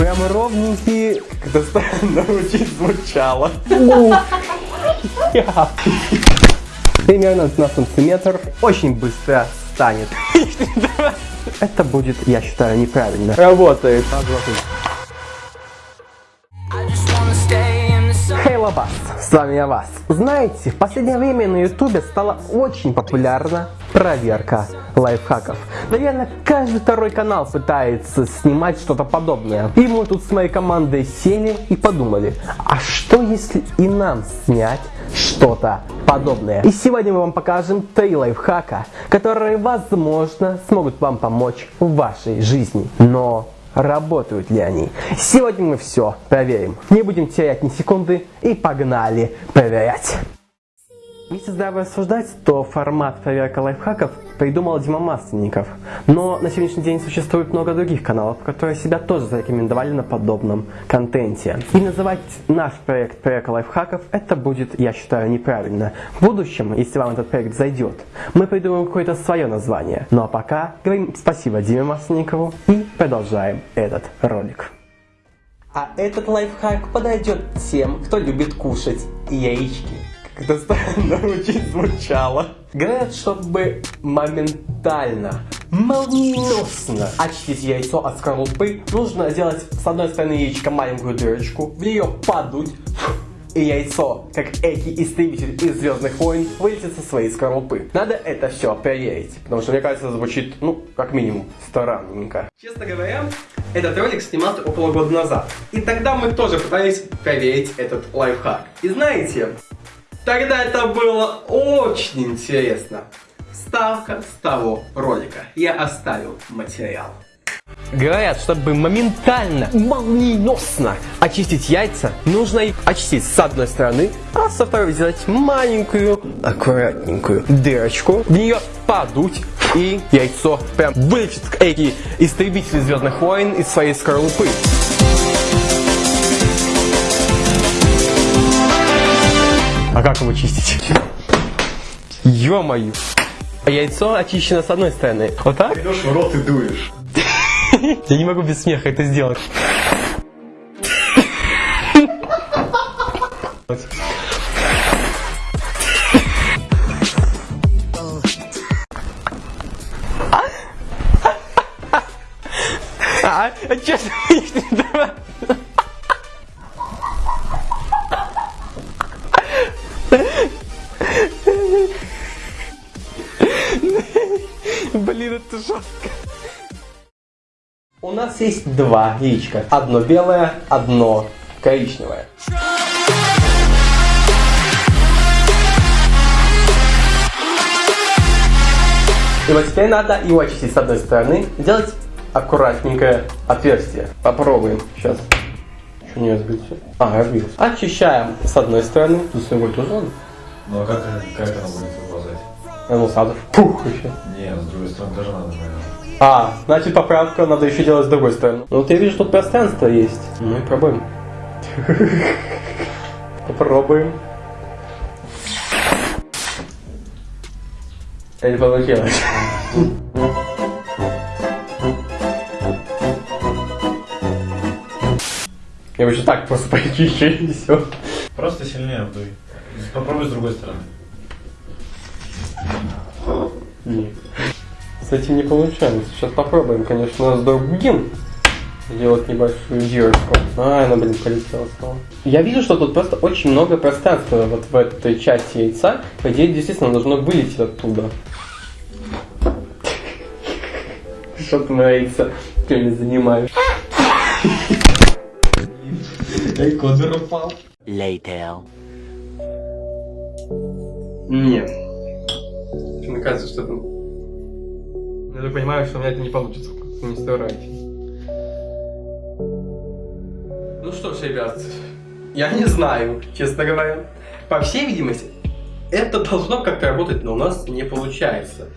Прям ровненькие. Это странно очень звучало. Примерно на сантиметр. Очень быстро станет. Это будет, я считаю, неправильно. Работает. Хей, Лабас, с вами я Вас. Знаете, в последнее время на ютубе стала очень популярна проверка лайфхаков. Наверное, каждый второй канал пытается снимать что-то подобное. И мы тут с моей командой сели и подумали, а что если и нам снять что-то подобное. И сегодня мы вам покажем три лайфхака, которые, возможно, смогут вам помочь в вашей жизни. Но работают ли они? Сегодня мы все проверим. Не будем терять ни секунды и погнали проверять. Если здраво рассуждать, то формат проверка лайфхаков придумал Дима Масленников. Но на сегодняшний день существует много других каналов, которые себя тоже зарекомендовали на подобном контенте. И называть наш проект проверка лайфхаков, это будет, я считаю, неправильно. В будущем, если вам этот проект зайдет, мы придумаем какое-то свое название. Ну а пока говорим спасибо Диме Масленникову и продолжаем этот ролик. А этот лайфхак подойдет тем, кто любит кушать яички. Это странно очень звучало. Говорят, чтобы моментально, молниеносно очистить яйцо от скорлупы, нужно сделать с одной стороны яичка маленькую дырочку, в нее подуть, и яйцо, как эти истребитель из Звездных войн, вылетит со своей скорлупы. Надо это все проверить, потому что мне кажется, это звучит, ну, как минимум, странненько. Честно говоря, этот ролик снимался около года назад. И тогда мы тоже пытались проверить этот лайфхак. И знаете, Тогда это было очень интересно. Ставка с того ролика. Я оставил материал. Говорят, чтобы моментально, молниеносно очистить яйца, нужно их очистить с одной стороны, а со второй сделать маленькую, аккуратненькую дырочку, в нее подуть, и яйцо прям вылечит эти истребители Звездных войн из своей скорлупы. А как его чистить? Ё-моё. Яйцо очищено с одной стороны. Вот так? Идешь в рот и дуешь. Я не могу без смеха это сделать. Блин, это жестко. У нас есть два яичка. Одно белое, одно коричневое. И вот теперь надо его очистить с одной стороны, сделать аккуратненькое отверстие. Попробуем сейчас. Что не разбился? А, разбился. Очищаем с одной стороны, с другой тоже. Ну а как, как она будет ну сразу пух еще. Не, с другой стороны тоже надо, наверное. А, значит поправка надо еще делать с другой стороны. Ну вот я вижу, тут пространство есть. Ну и пробуем. Попробуем. Это получилось. Я бы еще так просто почищу и все. Просто сильнее вдуй. Попробуй с другой стороны. Нет. С этим не получается. Сейчас попробуем, конечно, с другим сделать небольшую дырочку. А, она, блин, полетела снова. Я вижу, что тут просто очень много пространства вот в этой части яйца. По идее, действительно, должно вылететь оттуда. Что ты нравится? Ты не занимаешь. Эй, кодер упал. Later. Нет. Мне кажется, что там... Я же понимаю, что у меня это не получится. Не старайтесь. Ну что ж, ребят, я не знаю, честно говоря. По всей видимости, это должно как-то работать, но у нас не получается.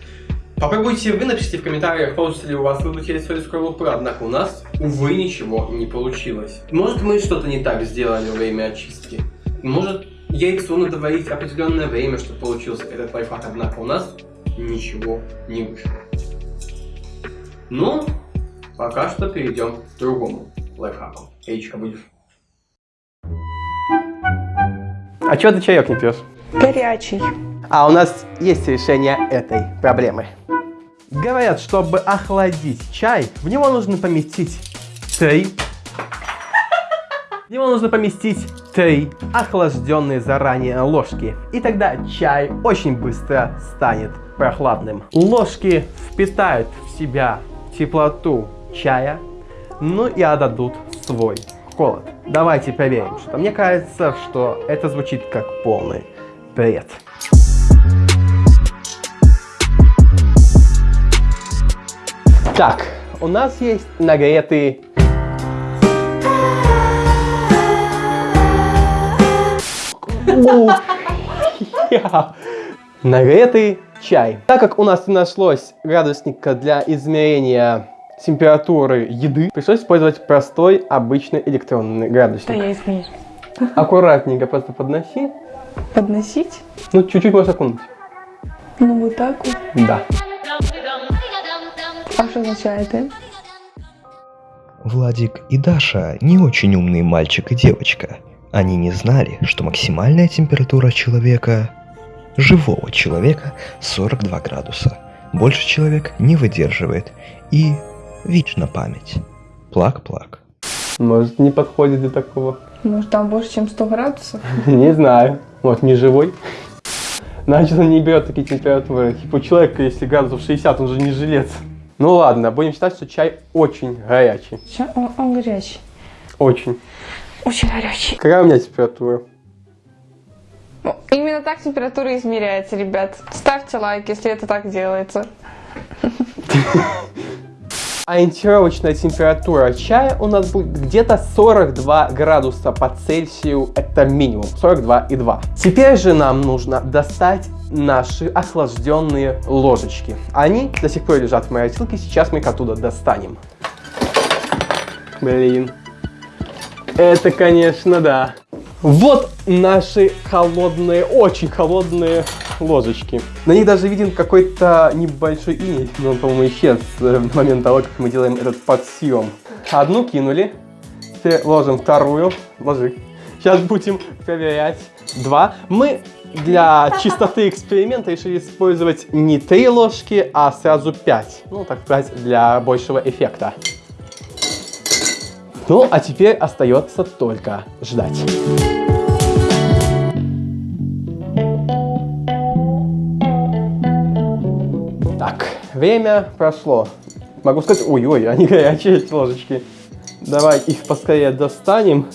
Попробуйте вы, напишите в комментариях, получится ли у вас вылучить свою скорлупы, однако у нас, увы, ничего не получилось. Может мы что-то не так сделали во время очистки. Может яйцу надо варить определенное время, чтобы получился этот лайфхак, однако у нас ничего не вышло. Ну, пока что перейдем к другому лайфхаков. Яичко будешь? А чего ты чаек не пьешь? Горячий. А у нас есть решение этой проблемы. Говорят, чтобы охладить чай, в него нужно поместить три... В него нужно поместить три охлажденные заранее ложки. И тогда чай очень быстро станет прохладным. Ложки впитают в себя теплоту чая, ну и отдадут свой холод. Давайте проверим, что мне кажется, что это звучит как полный бред. Так, у нас есть нагретый... Нагретый чай. Так как у нас не нашлось градусника для измерения температуры еды, пришлось использовать простой обычный электронный Да градусник. я измерю. Аккуратненько просто подноси. Подносить? Ну, чуть-чуть можно окунуть. Ну вот так вот. Да. А что означает это? Владик и Даша не очень умные мальчик и девочка. Они не знали, что максимальная температура человека, живого человека, 42 градуса. Больше человек не выдерживает. И вечно память. Плак-плак. Может, не подходит для такого. Может там больше, чем 100 градусов? Не знаю. Вот, не живой. Начал не берет такие температуры. Типа у человека, если градусов 60, он же не жилец. Ну ладно, будем считать, что чай очень горячий. Ща- Он, он горячий. Очень. Очень горячий. Какая у меня температура? Ну, Именно так температура измеряется, ребят. Ставьте лайк, если это так делается. Ориентировочная температура чая у нас будет где-то 42 градуса по Цельсию, это минимум, 42,2. Теперь же нам нужно достать наши охлажденные ложечки. Они до сих пор лежат в морозилке, сейчас мы их оттуда достанем. Блин, это, конечно, да. Вот наши холодные, очень холодные ложечки. На них даже виден какой-то небольшой иней, но он, по-моему, исчез э, в момент того, как мы делаем этот подсъем. Одну кинули, теперь ложим вторую, ложи. Сейчас будем проверять. Два. Мы для чистоты эксперимента решили использовать не три ложки, а сразу пять. Ну, так сказать, для большего эффекта. Ну, а теперь остается только ждать. Так, время прошло. Могу сказать, ой-ой, они горячие эти ложечки. Давай их поскорее достанем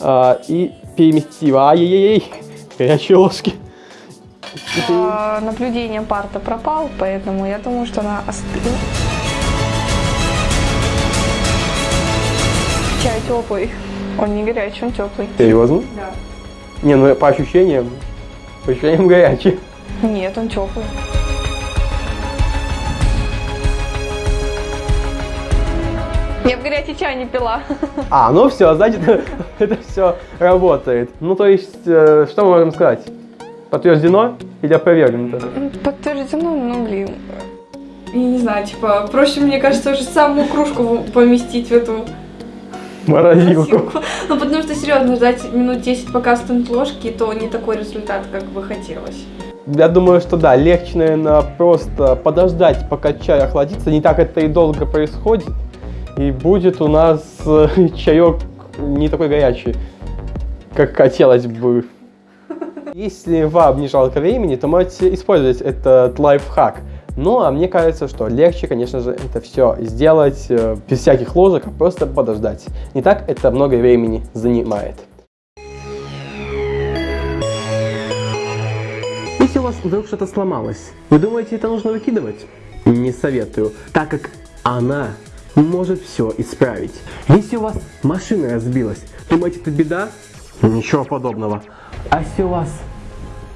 а, и переместим. Ай-яй-яй, горячие ложки. А, наблюдение парта пропал, поэтому я думаю, что она остыла. Чай теплый. Он не горячий, он теплый. Серьезно? Да. Не, ну по ощущениям, по ощущениям горячий. Нет, он теплый. Я в горячий чай не пила. А, ну все, значит, это все работает. Ну, то есть, э, что мы можем сказать? Подтверждено или опровергнуто? Подтверждено, ну блин. Я не знаю, типа, проще, мне кажется, уже саму кружку поместить в эту Морозилку. Ну, потому что, серьезно, ждать минут 10, пока остынут ложки, то не такой результат, как бы хотелось. Я думаю, что да, легче, наверное, просто подождать, пока чай охладится. Не так это и долго происходит. И будет у нас э, чаек не такой горячий, как хотелось бы. Если вам не жалко времени, то можете использовать этот лайфхак. Ну, а мне кажется, что легче, конечно же, это все сделать э, без всяких ложек, а просто подождать. Не так это много времени занимает. Если у вас вдруг что-то сломалось, вы думаете, это нужно выкидывать? Не советую, так как она может все исправить. Если у вас машина разбилась, думаете, это беда? Ничего подобного. А если у вас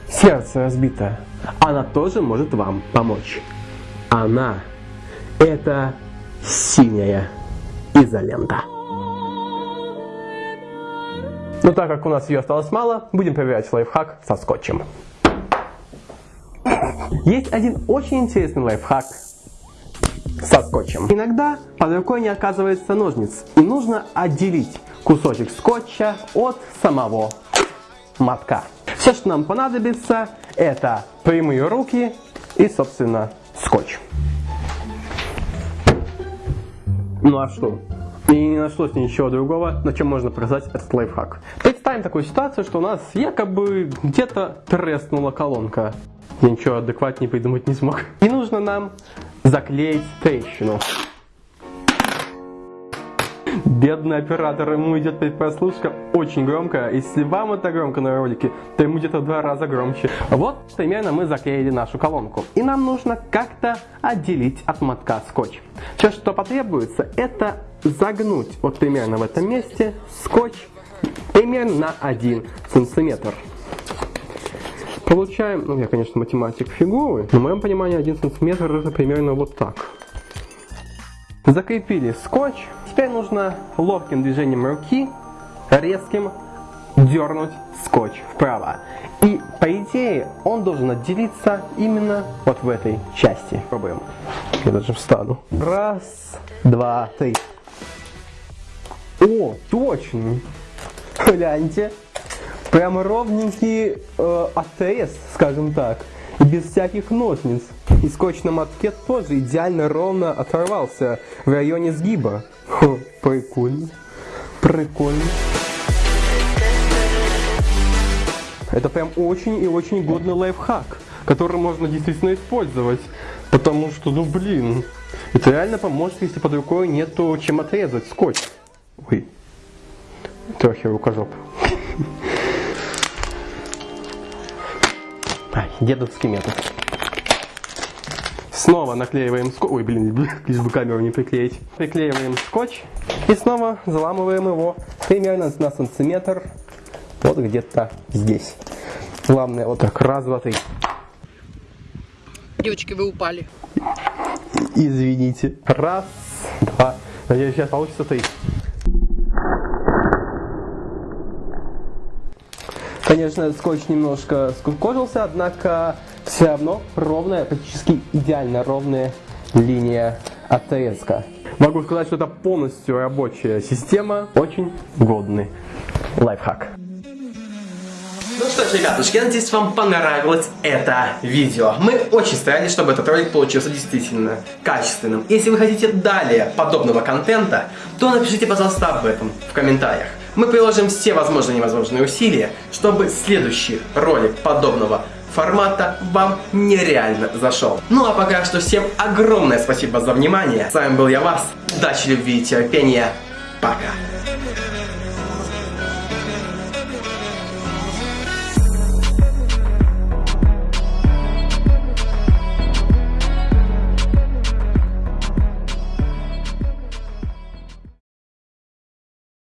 сердце разбитое, она тоже может вам помочь. Она – это синяя изолента. Но так как у нас ее осталось мало, будем проверять лайфхак со скотчем. Есть один очень интересный лайфхак со скотчем. Иногда под рукой не оказывается ножниц, и нужно отделить кусочек скотча от самого мотка. Все, что нам понадобится, это прямые руки и, собственно, скотч. Ну а что? И не нашлось ничего другого, на чем можно показать этот лайфхак. Представим такую ситуацию, что у нас якобы где-то треснула колонка. Я ничего адекватнее придумать не смог. И нужно нам заклеить трещину. Бедный оператор, ему идет прослушка очень громко. Если вам это громко на ролике, то ему где-то в два раза громче. Вот примерно мы заклеили нашу колонку. И нам нужно как-то отделить от мотка скотч. Все, что потребуется, это загнуть вот примерно в этом месте скотч примерно на 1 сантиметр. Получаем, ну я, конечно, математик фигуры, но в моем понимании 1 сантиметр это примерно вот так. Закрепили скотч. Теперь нужно ловким движением руки, резким, дернуть скотч вправо. И по идее он должен отделиться именно вот в этой части. Пробуем. Я даже встану. Раз, два, три. О, точно. Гляньте. Прямо ровненький э, отрез, скажем так. Без всяких ножниц. И скотч на мотке тоже идеально ровно оторвался в районе сгиба. Хо, прикольно. Прикольно. Это прям очень и очень годный лайфхак, который можно действительно использовать. Потому что, ну блин, это реально поможет, если под рукой нету чем отрезать скотч. Ой, трохи рукожоп. Дедовский метод. Снова наклеиваем скотч. Ой, блин, лишь бы камеру не приклеить. Приклеиваем скотч и снова заламываем его примерно на сантиметр. Вот где-то здесь. Главное, вот так, раз, два, три. Девочки, вы упали. Извините. Раз, два. Надеюсь, сейчас получится три. Конечно, скотч немножко скукожился, однако все равно ровная, практически идеально ровная линия отрезка. Могу сказать, что это полностью рабочая система, очень годный лайфхак. Ну что ж, ребятушки, я надеюсь, вам понравилось это видео. Мы очень старались, чтобы этот ролик получился действительно качественным. Если вы хотите далее подобного контента, то напишите, пожалуйста, об этом в комментариях. Мы приложим все возможные и невозможные усилия, чтобы следующий ролик подобного формата вам нереально зашел. Ну а пока что всем огромное спасибо за внимание. С вами был я, Вас. Удачи, любви и терпения. Пока.